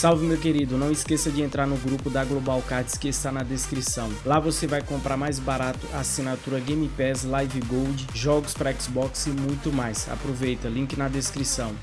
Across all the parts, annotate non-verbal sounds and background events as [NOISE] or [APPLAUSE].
Salve meu querido, não esqueça de entrar no grupo da Global Cards que está na descrição. Lá você vai comprar mais barato assinatura Game Pass, Live Gold, jogos para Xbox e muito mais. Aproveita, link na descrição.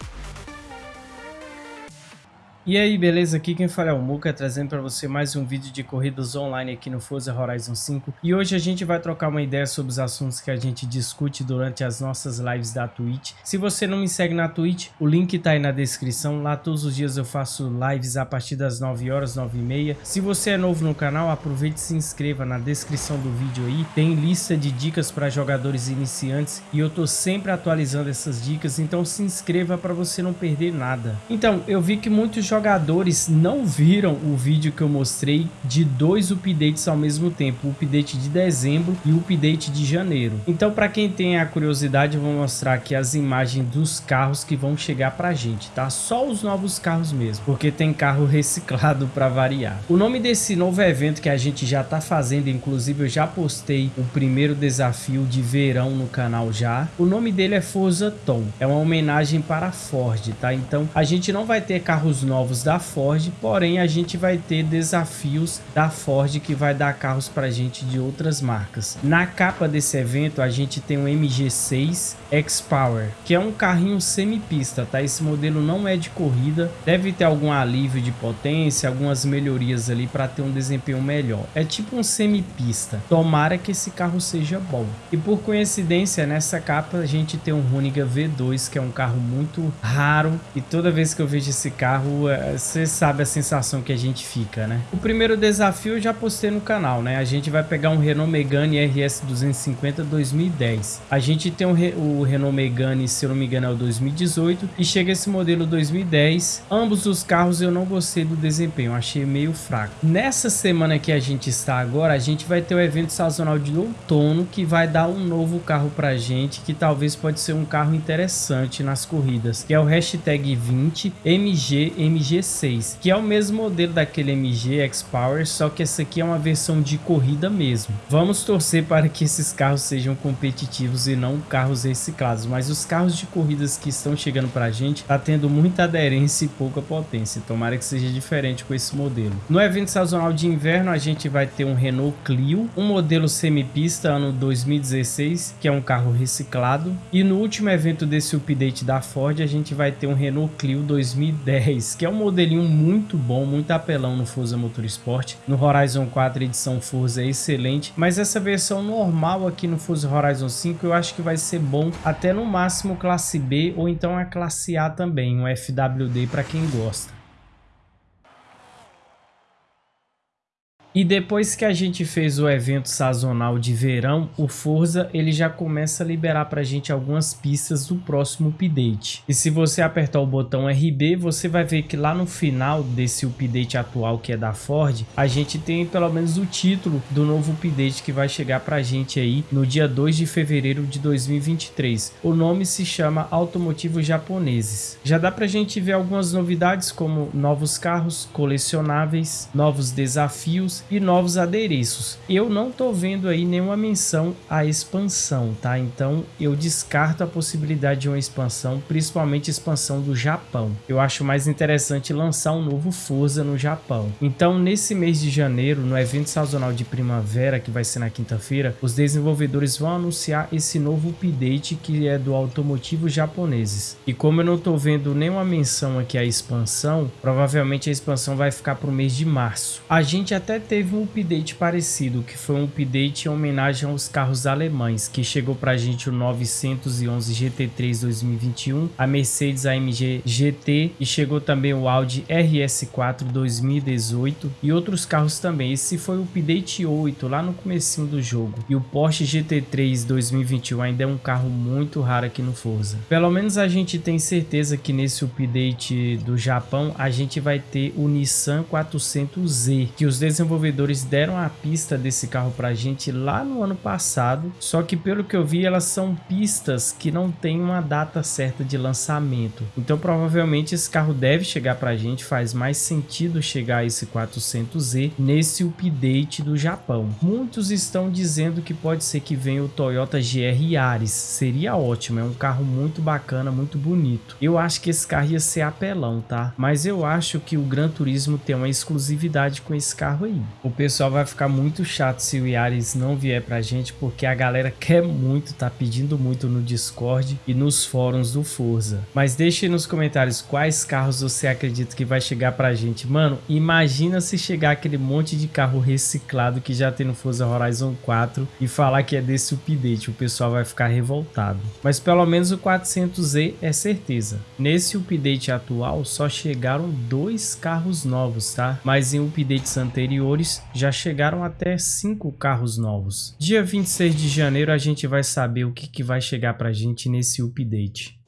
E aí, beleza? Aqui quem fala é o Muka, trazendo para você mais um vídeo de corridas online aqui no Forza Horizon 5. E hoje a gente vai trocar uma ideia sobre os assuntos que a gente discute durante as nossas lives da Twitch. Se você não me segue na Twitch, o link tá aí na descrição. Lá todos os dias eu faço lives a partir das 9 horas, 9 e meia. Se você é novo no canal, aproveite e se inscreva na descrição do vídeo aí. Tem lista de dicas para jogadores iniciantes e eu tô sempre atualizando essas dicas, então se inscreva para você não perder nada. Então, eu vi que muitos jogadores jogadores não viram o vídeo que eu mostrei de dois updates ao mesmo tempo, o update de dezembro e o update de janeiro. Então para quem tem a curiosidade eu vou mostrar aqui as imagens dos carros que vão chegar pra gente, tá? Só os novos carros mesmo, porque tem carro [LAUGHS] reciclado para variar. O nome desse novo evento que a gente já tá fazendo, inclusive eu já postei o primeiro desafio de verão no canal já. O nome dele é Forza Tom, é uma homenagem para a Ford, tá? Então a gente não vai ter carros novos novos da Ford, porém a gente vai ter desafios da Ford que vai dar carros para gente de outras marcas. Na capa desse evento a gente tem um MG6 X-Power, que é um carrinho semi-pista, tá? Esse modelo não é de corrida, deve ter algum alívio de potência, algumas melhorias ali para ter um desempenho melhor. É tipo um semi-pista. Tomara que esse carro seja bom. E por coincidência, nessa capa a gente tem um Runiga V2, que é um carro muito raro e toda vez que eu vejo esse carro você sabe a sensação que a gente fica, né? O primeiro desafio eu já postei no canal, né? A gente vai pegar um Renault Megane RS 250 2010. A gente tem o, o Renault Megane, se eu não me engano, é o 2018 e chega esse modelo 2010. Ambos os carros eu não gostei do desempenho, achei meio fraco. Nessa semana que a gente está agora, a gente vai ter o evento sazonal de outono que vai dar um novo carro pra gente, que talvez pode ser um carro interessante nas corridas, que é o hashtag 20 MG MG MG6, que é o mesmo modelo daquele MG X-Power, só que essa aqui é uma versão de corrida mesmo. Vamos torcer para que esses carros sejam competitivos e não carros reciclados, mas os carros de corridas que estão chegando para a gente tá tendo muita aderência e pouca potência, tomara que seja diferente com esse modelo. No evento sazonal de inverno a gente vai ter um Renault Clio, um modelo semipista ano 2016, que é um carro reciclado, e no último evento desse update da Ford a gente vai ter um Renault Clio 2010, que é um modelinho muito bom, muito apelão no Forza Motorsport. No Horizon 4 edição Forza é excelente, mas essa versão normal aqui no Forza Horizon 5 eu acho que vai ser bom até no máximo classe B ou então a classe A também, um FWD para quem gosta. E depois que a gente fez o evento sazonal de verão, o Forza ele já começa a liberar para a gente algumas pistas do próximo update. E se você apertar o botão RB, você vai ver que lá no final desse update atual que é da Ford, a gente tem pelo menos o título do novo update que vai chegar para a gente aí no dia 2 de fevereiro de 2023. O nome se chama Automotivos Japoneses. Já dá para a gente ver algumas novidades como novos carros colecionáveis, novos desafios e novos adereços. Eu não tô vendo aí nenhuma menção à expansão, tá? Então eu descarto a possibilidade de uma expansão, principalmente expansão do Japão. Eu acho mais interessante lançar um novo Forza no Japão. Então nesse mês de janeiro, no evento sazonal de primavera, que vai ser na quinta-feira, os desenvolvedores vão anunciar esse novo update que é do automotivo japoneses. E como eu não tô vendo nenhuma menção aqui à expansão, provavelmente a expansão vai ficar para o mês de março. A gente até teve um update parecido, que foi um update em homenagem aos carros alemães, que chegou pra gente o 911 GT3 2021, a Mercedes AMG GT e chegou também o Audi RS4 2018 e outros carros também. Esse foi o update 8 lá no comecinho do jogo. E o Porsche GT3 2021 ainda é um carro muito raro aqui no Forza. Pelo menos a gente tem certeza que nesse update do Japão a gente vai ter o Nissan 400Z, que os desenvolvedores desenvolvedores deram a pista desse carro pra gente lá no ano passado, só que pelo que eu vi elas são pistas que não tem uma data certa de lançamento. Então provavelmente esse carro deve chegar pra gente, faz mais sentido chegar a esse 400Z nesse update do Japão. Muitos estão dizendo que pode ser que venha o Toyota GR Yaris, seria ótimo, é um carro muito bacana, muito bonito. Eu acho que esse carro ia ser apelão, tá? Mas eu acho que o Gran Turismo tem uma exclusividade com esse carro aí. O pessoal vai ficar muito chato se o Yaris não vier pra gente, porque a galera quer muito, tá pedindo muito no Discord e nos fóruns do Forza. Mas deixe nos comentários quais carros você acredita que vai chegar pra gente. Mano, imagina se chegar aquele monte de carro reciclado que já tem no Forza Horizon 4 e falar que é desse update. O pessoal vai ficar revoltado. Mas pelo menos o 400Z é certeza. Nesse update atual só chegaram dois carros novos, tá? Mas em updates anteriores já chegaram até cinco carros novos. Dia 26 de janeiro a gente vai saber o que, que vai chegar pra gente nesse update.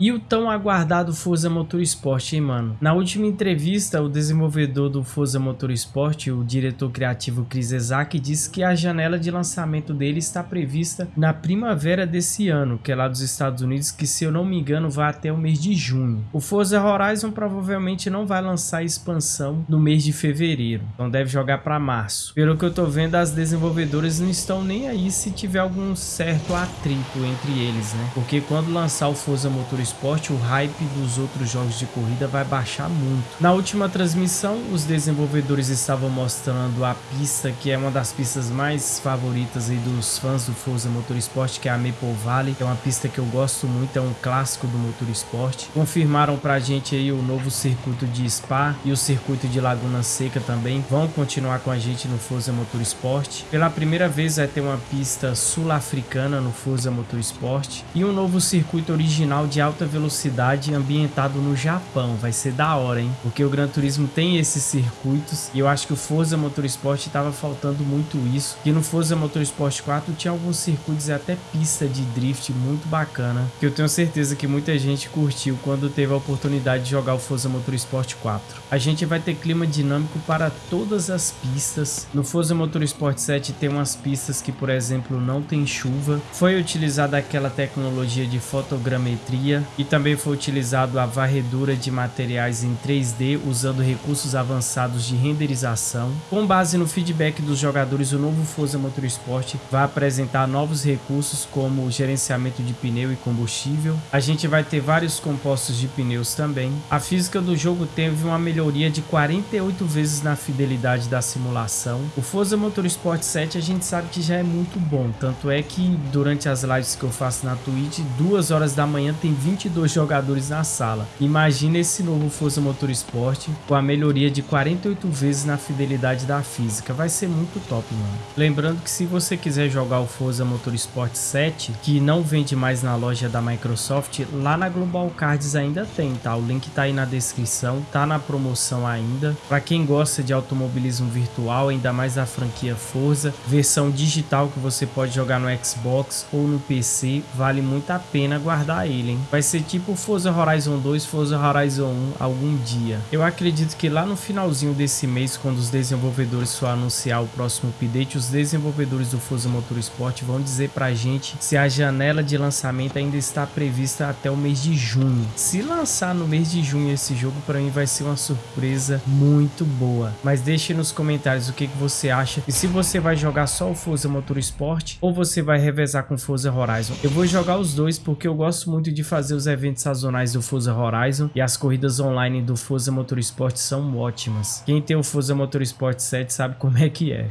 E o tão aguardado Forza Motorsport, hein, mano? Na última entrevista, o desenvolvedor do Forza Motorsport, o diretor criativo Chris Ezak, disse que a janela de lançamento dele está prevista na primavera desse ano, que é lá dos Estados Unidos, que se eu não me engano vai até o mês de junho. O Forza Horizon provavelmente não vai lançar expansão no mês de fevereiro, então deve jogar para março. Pelo que eu tô vendo, as desenvolvedoras não estão nem aí se tiver algum certo atrito entre eles, né? Porque quando lançar o Forza Motorsport esporte, o hype dos outros jogos de corrida vai baixar muito. Na última transmissão, os desenvolvedores estavam mostrando a pista, que é uma das pistas mais favoritas aí dos fãs do Forza Motorsport, que é a Maple Valley, é uma pista que eu gosto muito, é um clássico do Motorsport. Confirmaram pra gente aí o novo circuito de Spa e o circuito de Laguna Seca também. Vão continuar com a gente no Forza Motorsport. Pela primeira vez vai ter uma pista sul-africana no Forza Motorsport e um novo circuito original de alta alta velocidade ambientado no Japão. Vai ser da hora, hein? Porque o Gran Turismo tem esses circuitos e eu acho que o Forza Motorsport estava faltando muito isso. Que no Forza Motorsport 4 tinha alguns circuitos e até pista de drift muito bacana. Que eu tenho certeza que muita gente curtiu quando teve a oportunidade de jogar o Forza Motorsport 4. A gente vai ter clima dinâmico para todas as pistas. No Forza Motorsport 7 tem umas pistas que, por exemplo, não tem chuva. Foi utilizada aquela tecnologia de fotogrametria e também foi utilizado a varredura de materiais em 3D usando recursos avançados de renderização. Com base no feedback dos jogadores, o novo Forza Motorsport vai apresentar novos recursos como gerenciamento de pneu e combustível. A gente vai ter vários compostos de pneus também. A física do jogo teve uma melhoria de 48 vezes na fidelidade da simulação. O Forza Motorsport 7 a gente sabe que já é muito bom, tanto é que durante as lives que eu faço na Twitch, duas horas da manhã tem 20 22 jogadores na sala. Imagina esse novo Forza Motorsport com a melhoria de 48 vezes na fidelidade da física. Vai ser muito top, mano. Lembrando que se você quiser jogar o Forza Motorsport 7, que não vende mais na loja da Microsoft, lá na Global Cards ainda tem, tá? O link tá aí na descrição, tá na promoção ainda. Para quem gosta de automobilismo virtual, ainda mais a franquia Forza, versão digital que você pode jogar no Xbox ou no PC, vale muito a pena guardar ele, hein? Vai ser tipo Forza Horizon 2, Forza Horizon 1 algum dia. Eu acredito que lá no finalzinho desse mês, quando os desenvolvedores for anunciar o próximo update, os desenvolvedores do Forza Motorsport vão dizer pra gente se a janela de lançamento ainda está prevista até o mês de junho. Se lançar no mês de junho esse jogo, para mim vai ser uma surpresa muito boa. Mas deixe nos comentários o que, que você acha e se você vai jogar só o Forza Motorsport ou você vai revezar com Forza Horizon. Eu vou jogar os dois porque eu gosto muito de fazer os eventos sazonais do Forza Horizon e as corridas online do Forza Motorsport são ótimas. Quem tem o Forza Motorsport 7 sabe como é que é.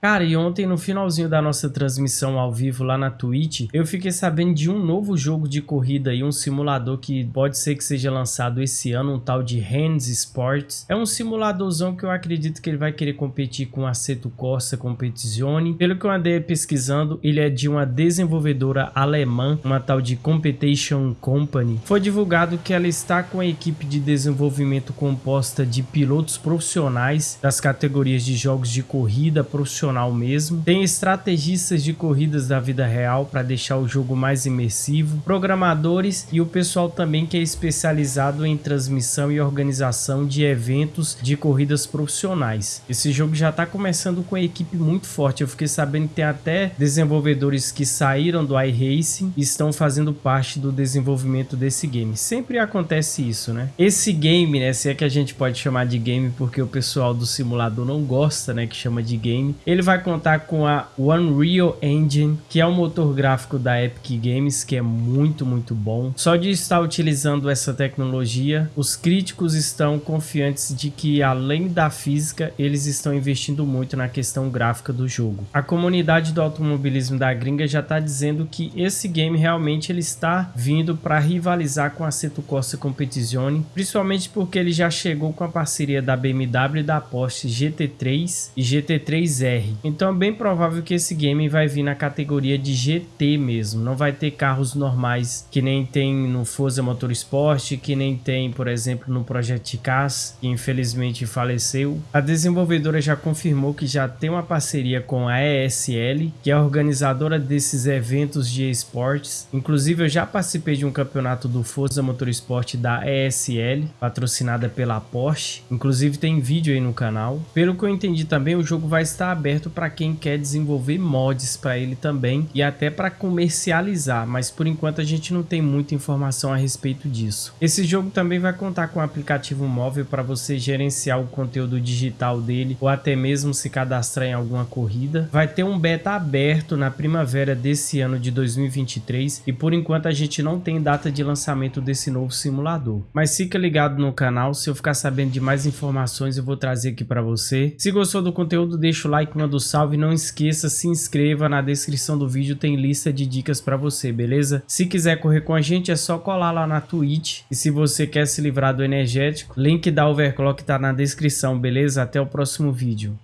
Cara, e ontem no finalzinho da nossa transmissão ao vivo lá na Twitch, eu fiquei sabendo de um novo jogo de corrida e um simulador que pode ser que seja lançado esse ano, um tal de Hands Sports. É um simuladorzão que eu acredito que ele vai querer competir com a Seto Corsa Competizione. Pelo que eu andei pesquisando, ele é de uma desenvolvedora alemã, uma tal de Competition Company. Foi divulgado que ela está com a equipe de desenvolvimento composta de pilotos profissionais das categorias de jogos de corrida profissional profissional mesmo. Tem estrategistas de corridas da vida real para deixar o jogo mais imersivo, programadores e o pessoal também que é especializado em transmissão e organização de eventos de corridas profissionais. Esse jogo já está começando com uma equipe muito forte. Eu fiquei sabendo que tem até desenvolvedores que saíram do iRacing e estão fazendo parte do desenvolvimento desse game. Sempre acontece isso, né? Esse game, né, se é que a gente pode chamar de game porque o pessoal do simulador não gosta, né, que chama de game. Ele vai contar com a Unreal Engine, que é um motor gráfico da Epic Games, que é muito, muito bom. Só de estar utilizando essa tecnologia, os críticos estão confiantes de que além da física, eles estão investindo muito na questão gráfica do jogo. A comunidade do automobilismo da gringa já está dizendo que esse game realmente ele está vindo para rivalizar com a Seto Corsa Competizione, principalmente porque ele já chegou com a parceria da BMW e da Porsche GT3 e GT3R. Então é bem provável que esse game vai vir na categoria de GT mesmo, não vai ter carros normais que nem tem no Forza Motorsport, que nem tem, por exemplo, no Project Cars, que infelizmente faleceu. A desenvolvedora já confirmou que já tem uma parceria com a ESL, que é a organizadora desses eventos de esportes. Inclusive eu já participei de um campeonato do Forza Motorsport da ESL, patrocinada pela Porsche. Inclusive tem vídeo aí no canal. Pelo que eu entendi também, o jogo vai estar aberto para quem quer desenvolver mods para ele também e até para comercializar, mas por enquanto a gente não tem muita informação a respeito disso. Esse jogo também vai contar com um aplicativo móvel para você gerenciar o conteúdo digital dele ou até mesmo se cadastrar em alguma corrida. Vai ter um beta aberto na primavera desse ano de 2023 e por enquanto a gente não tem data de lançamento desse novo simulador. Mas fica ligado no canal, se eu ficar sabendo de mais informações eu vou trazer aqui para você. Se gostou do conteúdo deixa o like, manda o um salve, não esqueça, se inscreva, na descrição do vídeo tem lista de dicas para você, beleza? Se quiser correr com a gente é só colar lá na Twitch e se você quer se livrar do energético, link da overclock tá na descrição, beleza? Até o próximo vídeo.